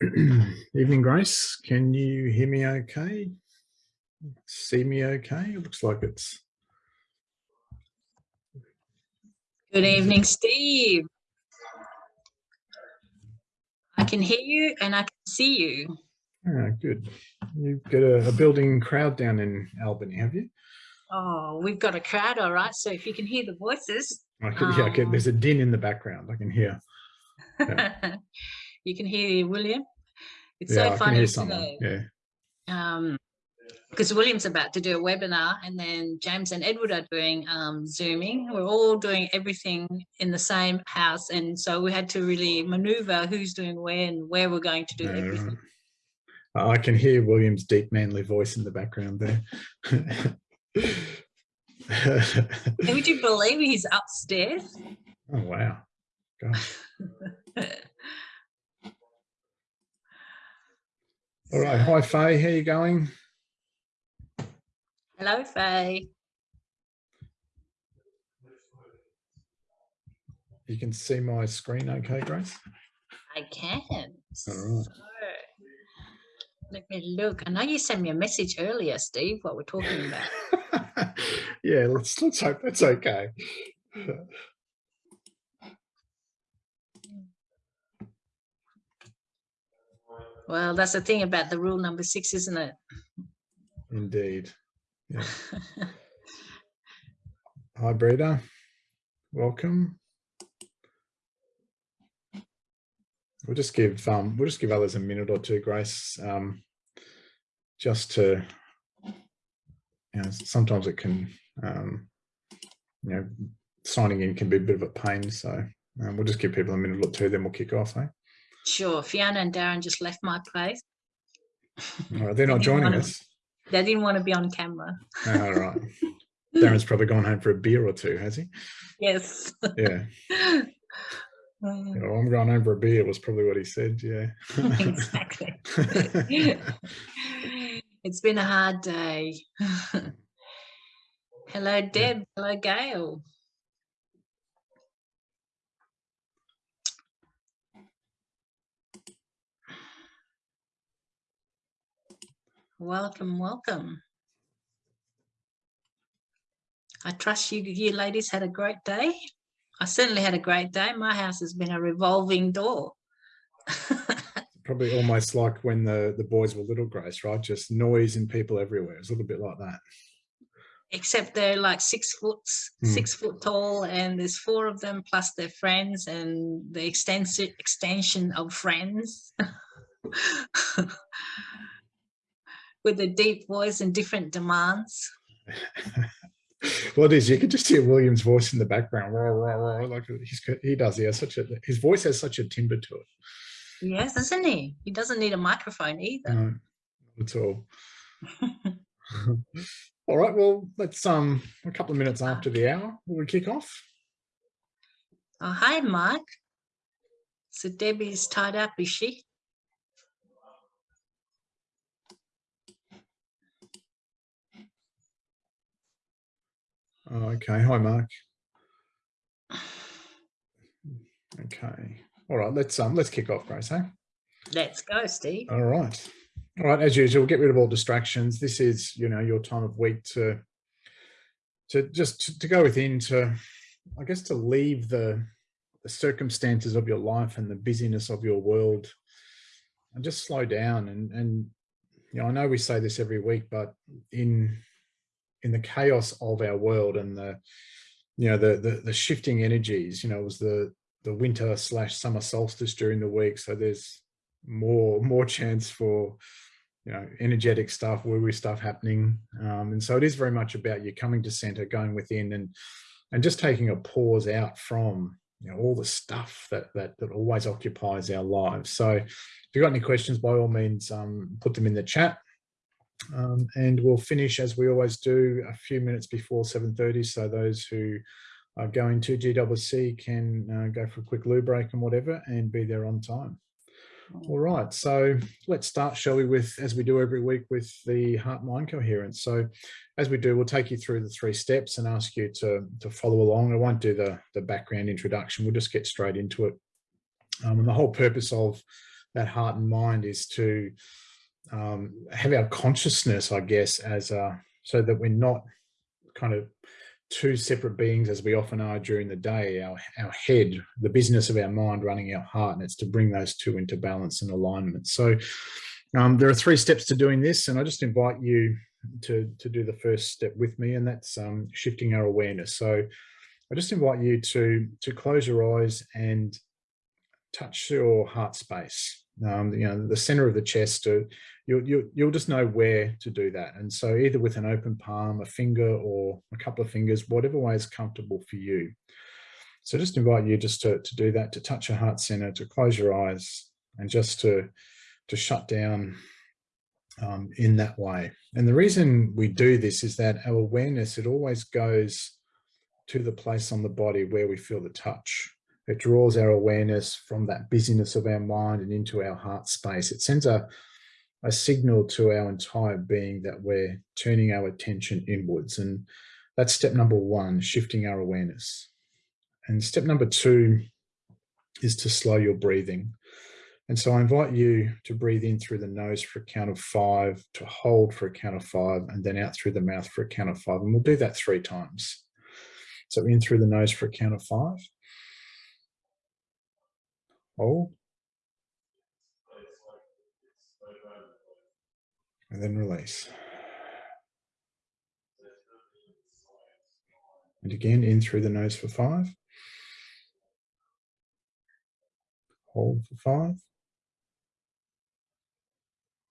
Evening, Grace. Can you hear me okay? See me okay? It looks like it's... Good evening, Steve. I can hear you and I can see you. Ah, good. You've got a, a building crowd down in Albany, have you? Oh, we've got a crowd, all right. So if you can hear the voices. I can, yeah, I can, Um, there's a din in the background. I can hear. Yeah. You can hear William. It's yeah, so funny today. Yeah. Um, because William's about to do a webinar and then James and Edward are doing um, Zooming. We're all doing everything in the same house. And so we had to really maneuver who's doing where and where we're going to do Yeah, everything. right. I can hear William's deep manly voice in the background there. And would you believe he's upstairs? oh, wow. All right. Hi, Faye. How you going? Hello, Faye. You can see my screen okay, Grace? I can. All right. So, let me look. I know you sent me a message earlier, Steve, what we're talking about. yeah, let's let's hope that's okay. Well, that's the thing about the rule number six, isn't it? Indeed. Yeah. Hi, Breda. Welcome. We'll just give um we'll just give others a minute or two, Grace. Um, just to you know, sometimes it can um, you know, signing in can be a bit of a pain. So um, we'll just give people a minute or two, then we'll kick off. Eh? Sure. Fiona and Darren just left my place. All right, they're not Anyone joining us. They didn't want to be on camera. All right. Darren's probably gone home for a beer or two, has he? Yes. Yeah. Mm, You know, I'm going home for a beer was probably what he said. Yeah. exactly. it's been a hard day. Hello, Deb. Hello, Gail. Welcome, welcome. I trust you, you ladies had a great day. I certainly had a great day. My house has been a revolving door. probably almost like when the the boys were little, Grace, right? Just noise and people everywhere. It's a little bit like that. except they're like six foot Hmm. six foot tall and there's four of them plus their friends and the extensive extension of friends with a deep voice and different demands well, it is. You can just hear William's voice in the background. Rah, rah, rah, like he's, he does. He has such a his voice has such a timbre to it. yes doesn't he he doesn't need a microphone either No, not at all. all right. Well, let's um a couple of minutes after the hour. Will we kick off? oh hi Mark. so debbie's tied up is she Oh, okay. Hi, Mark. Okay. All right. Let's um let's kick off, Grace. Hey. let's go steve All right. All right. As usual, get rid of all distractions. This is, you know, your time of week to to just to, to go within to, I guess, to leave the the circumstances of your life and the busyness of your world, and just slow down. And and you know, I know we say this every week, but in in the chaos of our world and the you know the the, the shifting energies, you know, it was the the winter slash summer solstice during the week, so there's more more chance for you know energetic stuff woo woo stuff happening. Um, and so it is very much about you coming to center going within and and just taking a pause out from you know all the stuff that that, that always occupies our lives. So if you've got any questions by all means um, put them in the chat um, and we'll finish as we always do a few minutes before 7.30 so those who are going to GWC can uh, go for a quick loo break and whatever and be there on time all right, so let's start, shall we, with, as we do every week, with the heart-mind coherence. So as we do, we'll take you through the three steps and ask you to, to follow along. I won't do the, the background introduction, we'll just get straight into it. Um, and the whole purpose of that heart and mind is to um, have our consciousness, I guess, as a, so that we're not kind of two separate beings as we often are during the day, our, our head, the business of our mind running our heart, and it's to bring those two into balance and alignment. So um, there are three steps to doing this, and I just invite you to, to do the first step with me, and that's um, shifting our awareness. So I just invite you to, to close your eyes and touch your heart space, um, you know, the center of the chest. To, you'll, you'll, you'll just know where to do that. And so either with an open palm, a finger or a couple of fingers, whatever way is comfortable for you. So just invite you just to, to do that, to touch your heart center, to close your eyes and just to, to shut down um, in that way. And the reason we do this is that our awareness, it always goes to the place on the body where we feel the touch. It draws our awareness from that busyness of our mind and into our heart space. It sends a, a signal to our entire being that we're turning our attention inwards. And that's step number one, shifting our awareness. And step number two is to slow your breathing. And so I invite you to breathe in through the nose for a count of five, to hold for a count of five, and then out through the mouth for a count of five. And we'll do that three times. So in through the nose for a count of five. Hold. And then release. And again, in through the nose for five. Hold for five.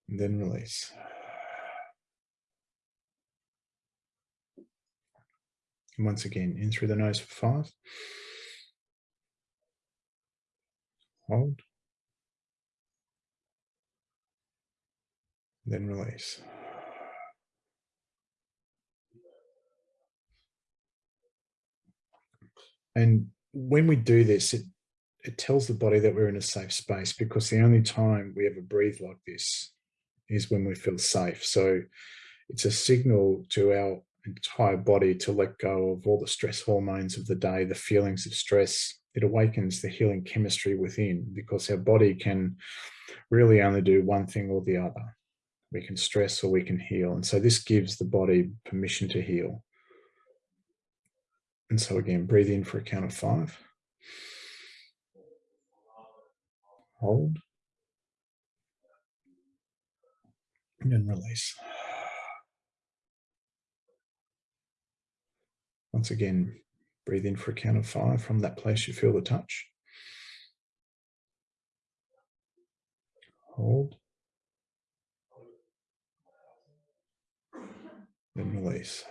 And then release. And once again, in through the nose for five. Hold. Then release. And when we do this, it, it tells the body that we're in a safe space because the only time we ever breathe like this is when we feel safe. So it's a signal to our entire body to let go of all the stress hormones of the day, the feelings of stress. It awakens the healing chemistry within because our body can really only do one thing or the other. We can stress or we can heal. And so this gives the body permission to heal. And so again, breathe in for a count of five. Hold. And release. Once again, breathe in for a count of five from that place you feel the touch. Hold. Then release.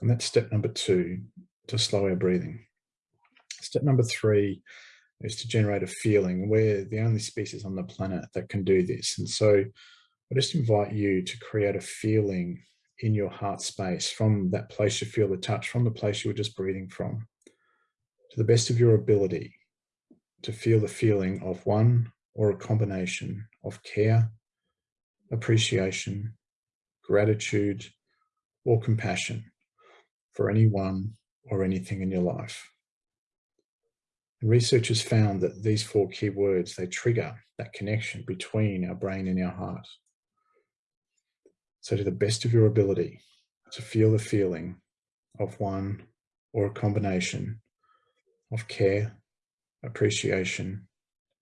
And that's step number two, to slow our breathing. Step number three is to generate a feeling. We're the only species on the planet that can do this. And so I just invite you to create a feeling in your heart space from that place you feel the touch, from the place you were just breathing from, to the best of your ability to feel the feeling of one or a combination of care, appreciation, gratitude, or compassion for anyone or anything in your life. And researchers found that these four key words, they trigger that connection between our brain and our heart. So to the best of your ability to feel the feeling of one or a combination of care, appreciation,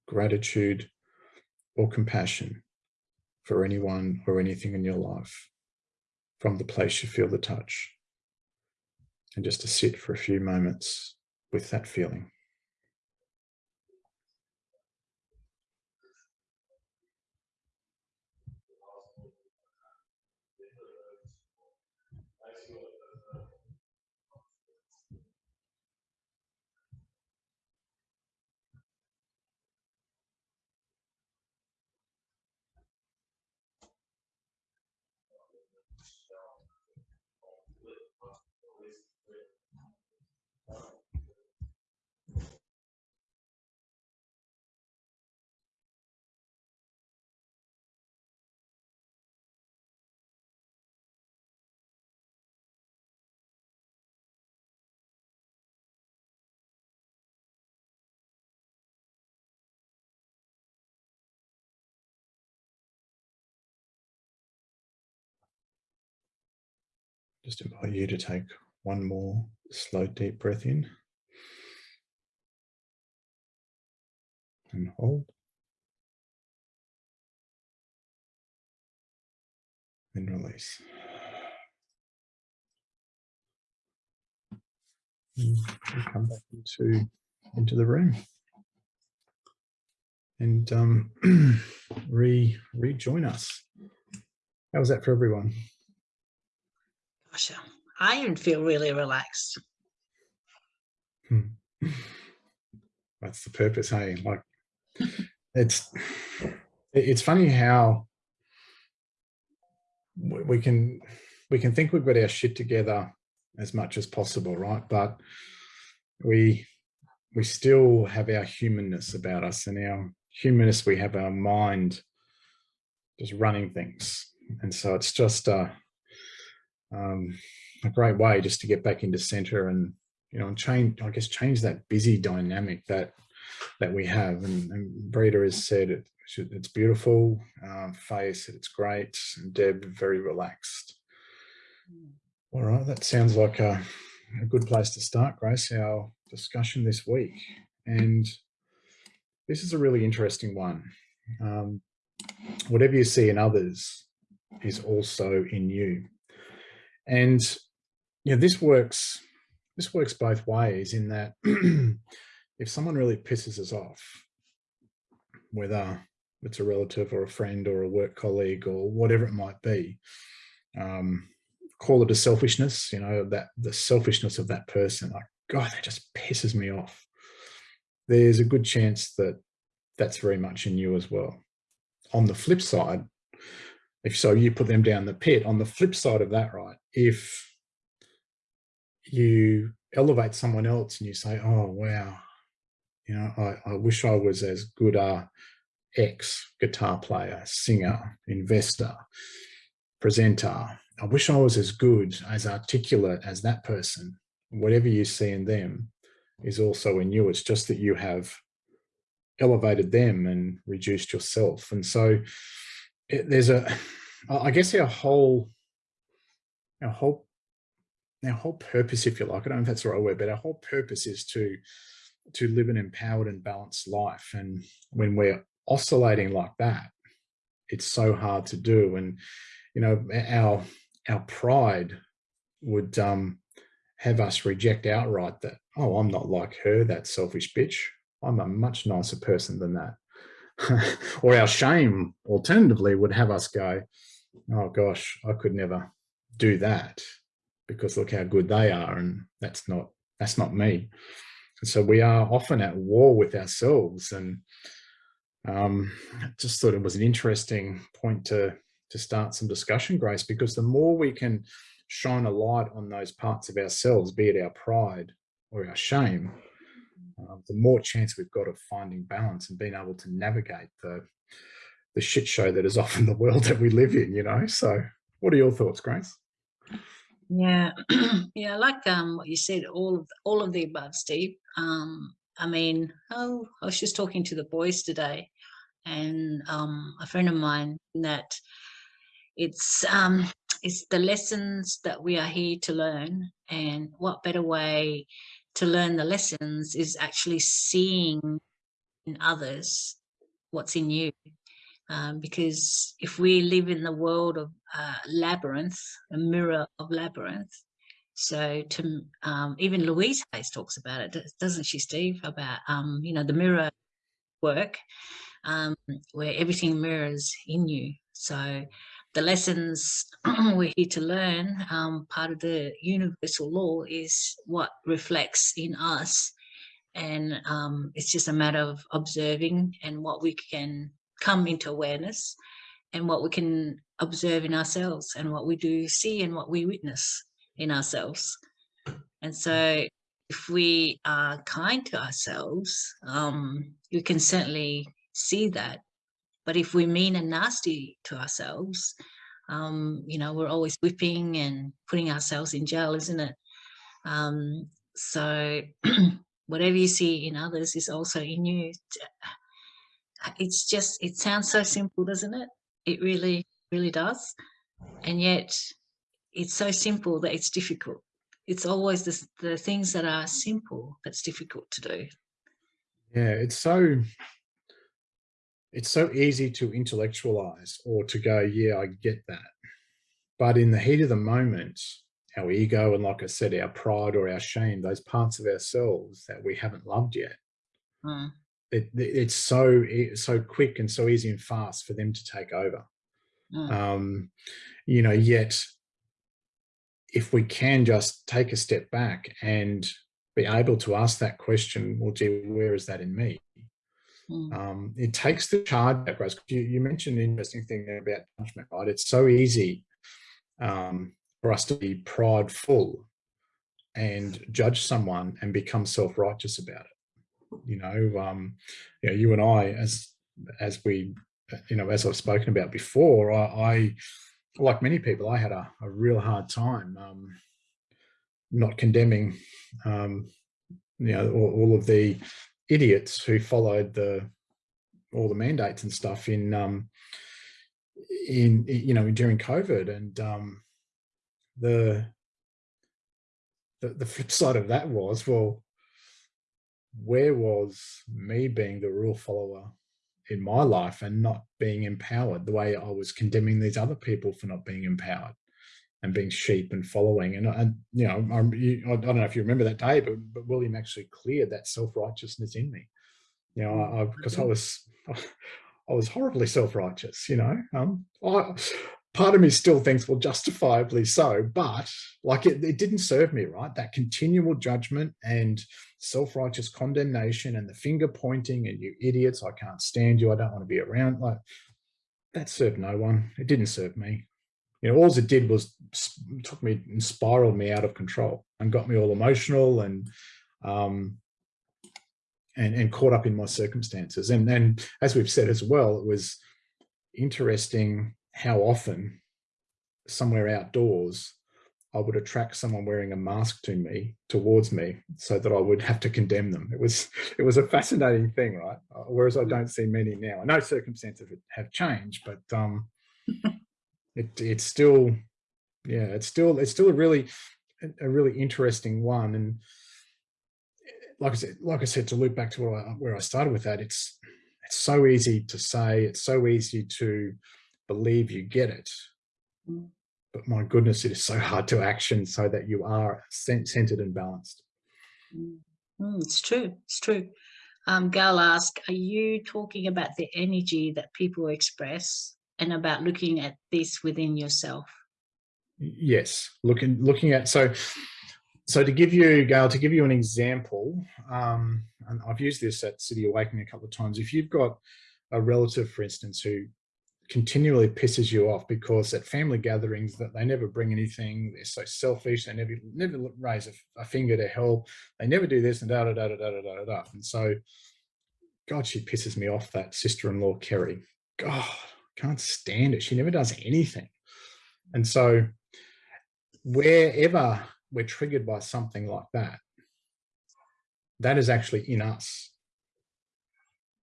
gratitude, or compassion for anyone or anything in your life from the place you feel the touch. And just to sit for a few moments with that feeling. So just invite you to take one more slow, deep breath in. And hold. And release. And come back into, into the room and um, re rejoin us. How was that for everyone? Gosh, I feel really relaxed. Hmm. That's the purpose, hey? Like it's it's funny how we can we can think we've got our shit together as much as possible, right? But we we still have our humanness about us and our humanness, we have our mind just running things. And so it's just a, um, a great way just to get back into center and, you know, and change, I guess, change that busy dynamic that that we have. And, and has said it, it's beautiful. Faye said it's great. And Deb, very relaxed. Mm. All right, that sounds like a, a good place to start, Grace, our discussion this week. And this is a really interesting one. Um, whatever you see in others is also in you. And you know, this works, this works both ways in that if someone really pisses us off, whether it's a relative or a friend or a work colleague or whatever it might be, um, call it a selfishness, you know, that the selfishness of that person, like, God, that just pisses me off there's a good chance that that's very much in you as well. On the flip side, if so you put them down the pit, on the flip side of that, right, if you elevate someone else and you say, oh, wow, you know, I, I wish I was as good a X guitar player, singer, investor, presenter. I wish I was as good, as articulate as that person. Whatever you see in them, is also in you. It's just that you have elevated them and reduced yourself. And so it, there's a, I guess our whole, our whole, our whole purpose, if you like, I don't know if that's the right word, but our whole purpose is to, to live an empowered and balanced life. And when we're oscillating like that, it's so hard to do. And, you know, our, our pride would um, have us reject outright that oh, I'm not like her, that selfish bitch. I'm a much nicer person than that. or our shame, alternatively, would have us go, oh gosh, I could never do that because look how good they are. And that's not, that's not me. And so we are often at war with ourselves. And um, just thought it was an interesting point to, to start some discussion, Grace, because the more we can shine a light on those parts of ourselves, be it our pride or our shame, uh, the more chance we've got of finding balance and being able to navigate the the shit show that is often the world that we live in, you know? So what are your thoughts, Grace? Yeah, yeah, like um, what you said, all of all of the above, Steve. Um, I mean, oh, I was just talking to the boys today, and um, a friend of mine that it's um, it's the lessons that we are here to learn, and what better way to learn the lessons is actually seeing in others what's in you. Um, because if we live in the world of uh, labyrinth, a mirror of labyrinth, so to um, even Louise Hayes talks about it, doesn't she, Steve? About um, you know the mirror work, um, where everything mirrors in you. So the lessons we're here to learn, um, part of the universal law is what reflects in us. And um, it's just a matter of observing and what we can come into awareness and what we can observe in ourselves and what we do see and what we witness in ourselves. And so if we are kind to ourselves, um, we can certainly see that but if we mean and nasty to ourselves, um, you know, we're always whipping and putting ourselves in jail, isn't it? Um, so whatever you see in others is also in you. It's just, it sounds so simple, doesn't it? It really, really does. And yet it's so simple that it's difficult. It's always the, the things that are simple that's difficult to do. Yeah, it's so it's so easy to intellectualize or to go, yeah, I get that. But in the heat of the moment, our ego and like I said, our pride or our shame, those parts of ourselves that we haven't loved yet, Mm. it, it's so so quick and so easy and fast for them to take over. Mm. Um, you know, yet if we can just take a step back and be able to ask that question, well, gee, where is that in me? Mm. Um, it takes the charge back, Rose. You, you mentioned an interesting thing about judgment, right? It's so easy um, for us to be prideful and judge someone and become self-righteous about it. You know, um, you know, you and I, as as we, you know, as I've spoken about before, I, I like many people, I had a, a real hard time um, not condemning, um, you know, all, all, of the idiots who followed the all the mandates and stuff in um, in you know during COVID, and um, the, the the flip side of that was well, where was me being the rule follower in my life and not being empowered the way I was condemning these other people for not being empowered and being sheep and following. And, and you know, I'm, you, I don't know if you remember that day, but, but William actually cleared that self-righteousness in me. You know, I, because I was, I was horribly self-righteous, you know, um, I, part of me still thinks, well, justifiably so, but like it, it didn't serve me, right? That continual judgment and self-righteous condemnation and the finger pointing and you idiots, I can't stand you, I don't want to be around. Like that served no one. It didn't serve me. You know, all it did was took me and spiraled me out of control and got me all emotional and um, and, and caught up in my circumstances. And then, as we've said as well, it was interesting how often somewhere outdoors I would attract someone wearing a mask to me towards me so that I would have to condemn them. It was it was a fascinating thing, right? Uh, whereas I don't see many now. I know circumstances have changed, but um, it it's still yeah, it's still it's still a really a really interesting one. And like I said, like I said, to loop back to where I, where I started with that, it's it's so easy to say, it's so easy to believe you get it. Mm. But my goodness, it is so hard to action so that you are centered and balanced. Mm, mm it's true. It's true. Um, Gal asked, are you talking about the energy that people express and about looking at this within yourself? Yes, looking looking at so so to give you Gail, to give you an example, um, and I've used this at City Awakening a couple of times. If you've got a relative, for instance, who continually pisses you off because at family gatherings that they never bring anything they're so selfish they never never raise a, a finger to help they never do this and da da da da da da da and so god she pisses me off that sister-in-law kerry god can't stand it she never does anything and so wherever we're triggered by something like that that is actually in us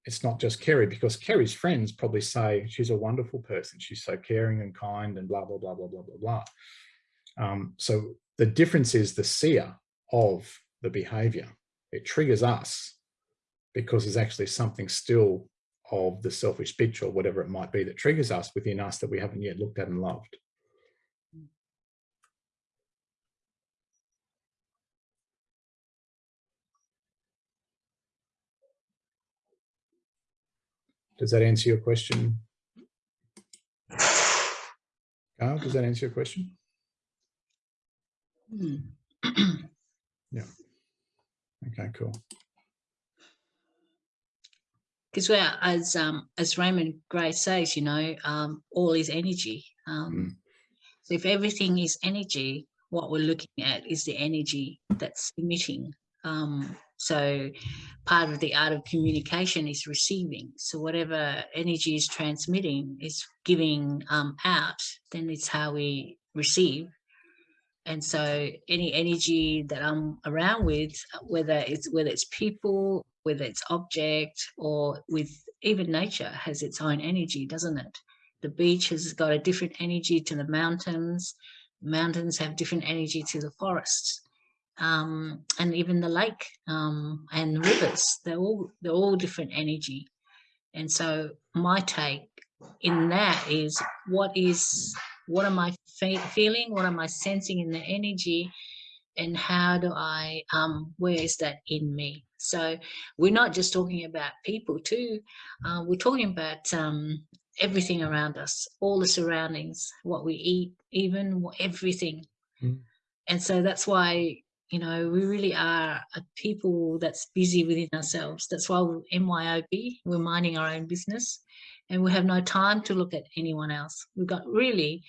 it's not just Kerry because Kerry's friends probably say she's a wonderful person. She's so caring and kind and blah, blah, blah, blah, blah, blah, blah. Um, so the difference is the seer of the behavior. It triggers us because there's actually something still of the selfish bitch or whatever it might be that triggers us within us that we haven't yet looked at and loved. Does that answer your question? Carl, does that answer your question? Hmm. yeah. Okay, cool. Because well, as um, as Raymond Gray says, you know, um, all is energy. Um, mm. So if everything is energy, what we're looking at is the energy that's emitting. Um, so part of the art of communication is receiving. So whatever energy is transmitting is giving um, out, then it's how we receive. And so any energy that I'm around with, whether it's whether it's people, whether it's object, or with even nature has its own energy, doesn't it? The beach has got a different energy to the mountains, mountains have different energy to the forests um, and even the lake um, and rivers, they're all, they're all different energy. And so my take in that is what is, what am I fe feeling? What am I sensing in the energy? And how do I, um, where is that in me? So we're not just talking about people too. Uh, we're talking about um, everything around us, all the surroundings, what we eat, even everything. Mm. And so that's why you know, we really are a people that's busy within ourselves. That's why we're MYOB, we're minding our own business and we have no time to look at anyone else. We've got really,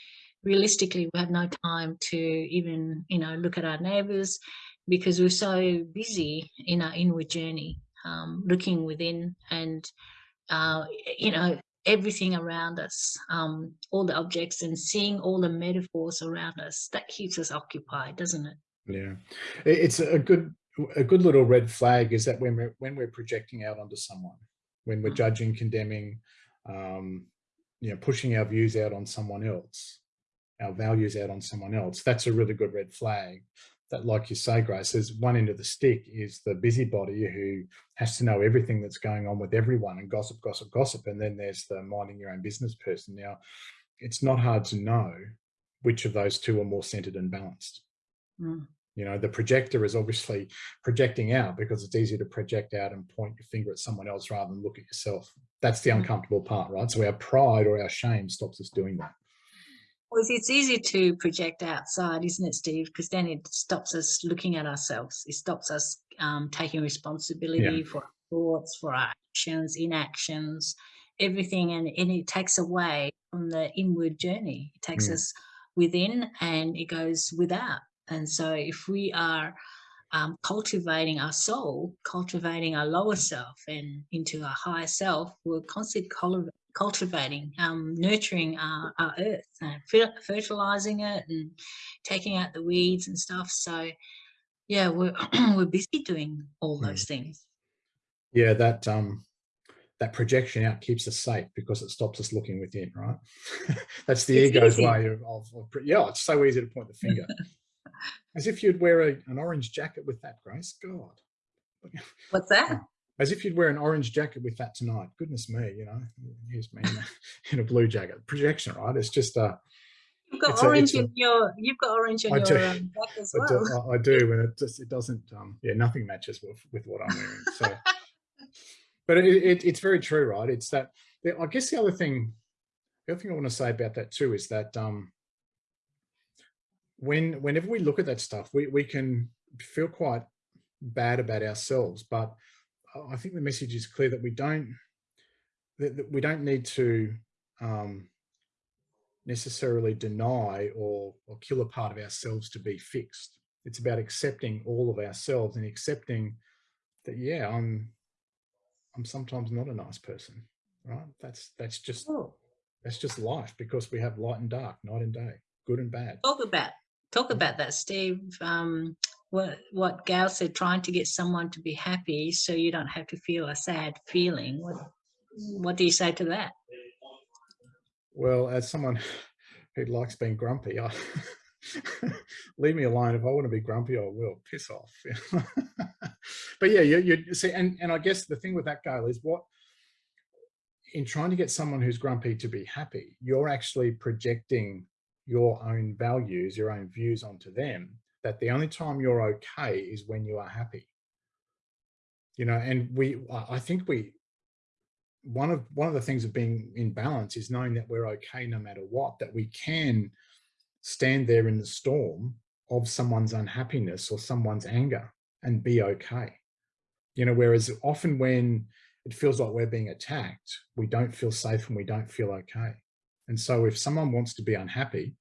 realistically, we have no time to even, you know, look at our neighbors because we're so busy in our inward journey, um, looking within and, uh, you know, everything around us, um, all the objects and seeing all the metaphors around us, that keeps us occupied, doesn't it? Yeah, it's a good a good little red flag is that when we're when we're projecting out onto someone, when we're mm. judging, condemning, um, you know, pushing our views out on someone else, our values out on someone else, that's a really good red flag. That, like you say, Grace, there's one end of the stick is the busybody who has to know everything that's going on with everyone and gossip, gossip, gossip. And then there's the minding your own business person. Now, it's not hard to know which of those two are more centered and balanced. Mm. You know, the projector is obviously projecting out because it's easier to project out and point your finger at someone else rather than look at yourself. That's the mm. uncomfortable part, right? So our pride or our shame stops us doing that. Well, it's easy to project outside, isn't it, Steve? Because then it stops us looking at ourselves. It stops us um, taking responsibility yeah. for our thoughts, for our actions, inactions, everything. And, and it takes away from the inward journey. It takes mm. us within and it goes without. And so if we are um, cultivating our soul, cultivating our lower self and into our higher self, we're constantly cultivating, um, nurturing our, our earth, and fertilizing it and taking out the weeds and stuff. So yeah, we're, we're busy doing all those mm. things. Yeah, that um, that projection out keeps us safe because it stops us looking within, right? That's the it's ego's easy. way of, of, of, yeah, it's so easy to point the finger. As if you'd wear a, an orange jacket with that, Grace. God. What's that? As if you'd wear an orange jacket with that tonight. Goodness me, you know, here's me in a, in a blue jacket. Projection, right? It's just a. You've got orange a, in your. You've got orange in I your do, um, jacket as well. I do, I do, and it just it doesn't. Um, yeah, nothing matches with with what I'm wearing. So, but it, it, it's very true, right? It's that. I guess the other thing, the other thing I want to say about that too is that um, when whenever we look at that stuff, we, we can feel quite bad about ourselves. But I think the message is clear that we don't that, that we don't need to um, necessarily deny or, or kill a part of ourselves to be fixed. It's about accepting all of ourselves and accepting that, yeah, I'm I'm sometimes not a nice person, right? That's that's just oh. that's just life because we have light and dark, night and day, good and bad. Talk about talk about that, Steve. Um, what what Gail said, trying to get someone to be happy so you don't have to feel a sad feeling. What what do you say to that? Well, as someone who likes being grumpy, I leave me alone. If I want to be grumpy, I will piss off. but yeah, you, you see, and and I guess the thing with that Gail is what in trying to get someone who's grumpy to be happy, you're actually projecting your own values, your own views onto them, that the only time you're okay is when you are happy. You know, and we, I think we, one of one of the things of being in balance is knowing that we're okay no matter what, that we can stand there in the storm of someone's unhappiness or someone's anger and be okay. You know, whereas often when it feels like we're being attacked, we don't feel safe and we don't feel okay. And so if someone wants to be unhappy,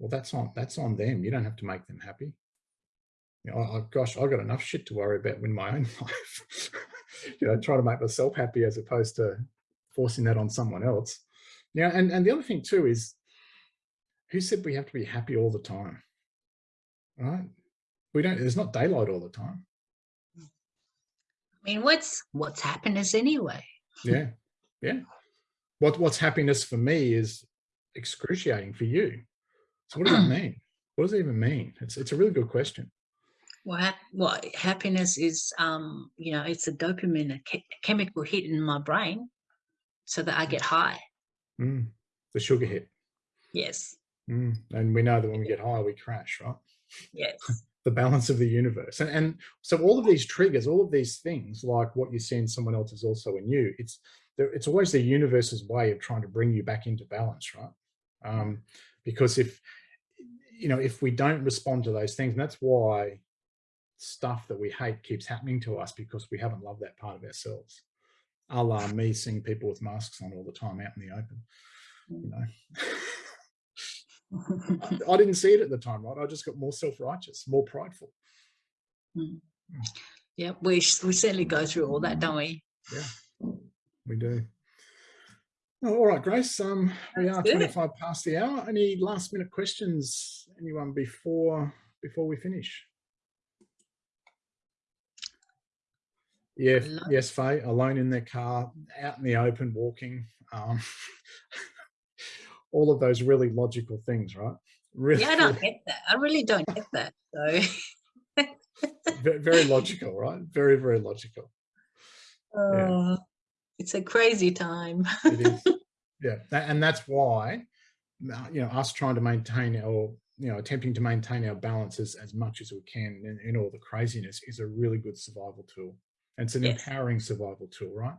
well, that's on that's on them. You don't have to make them happy. You know, I, gosh, I've got enough shit to worry about in my own life. you know, trying to make myself happy as opposed to forcing that on someone else. Yeah, and, and the other thing too is, who said we have to be happy all the time? Right? We don't, there's not daylight all the time. I mean, what's what's happiness anyway? yeah, yeah what what's happiness for me is excruciating for you. So what does that mean? What does it even mean? It's, it's a really good question. Well, hap- well, happiness is, um, you know, it's a dopamine, a che- chemical hit in my brain, so that I get high. Mm, the sugar hit. Yes, Mm, and we know that when we get high, we crash, right? yes, the balance of the universe. And, and so all of these triggers, all of these things, like what you see in someone else is also in you, it's, it's always the universe's way of trying to bring you back into balance, right? Um, because if, you know, if we don't respond to those things, and that's why stuff that we hate keeps happening to us because we haven't loved that part of ourselves. A la me seeing people with masks on all the time out in the open, you know. Mm. I, I didn't see it at the time, right? I just got more self-righteous, more prideful. Mm. Mm. yeah. We we certainly go through all that, don't we? Yeah, we do. Oh, all right, Grace. Um, we That's are good. 25 past the hour. Any last minute questions, anyone before before we finish? Yeah, yes, Faye, alone in their car, out in the open, walking. Um, all of those really logical things, right? Really, Yeah, I don't get that. I really don't get that. So, very logical, right? Very, very logical. uh, it's a crazy time. it is yeah and that's why uh, you know us trying to maintain or you know attempting to maintain our balances as, much as we can in, in all the craziness is a really good survival tool it's an Yes. empowering survival tool right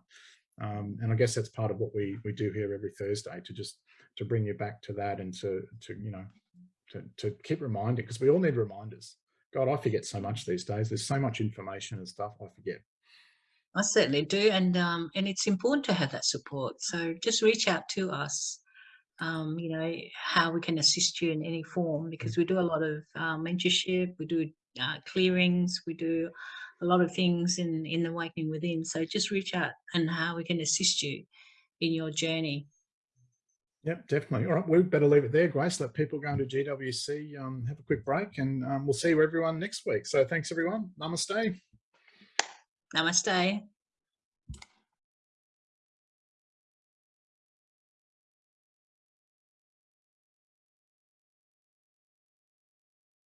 um, and i guess that's part of what we we do here every thursday to just to bring you back to that and to to you know to, to keep reminding because we all need reminders god i forget so much these days there's so much information and stuff i forget I certainly do, and um, and it's important to have that support. So just reach out to us. Um, you know how we can assist you in any form because we do a lot of uh, mentorship, we do uh, clearings, we do a lot of things in in the awakening within. So just reach out and how we can assist you in your journey. Yep, definitely. All right, we better leave it there, Grace. Let people go into GWC, um, have a quick break, and um, we'll see you everyone next week. So thanks, everyone. Namaste. Namaste.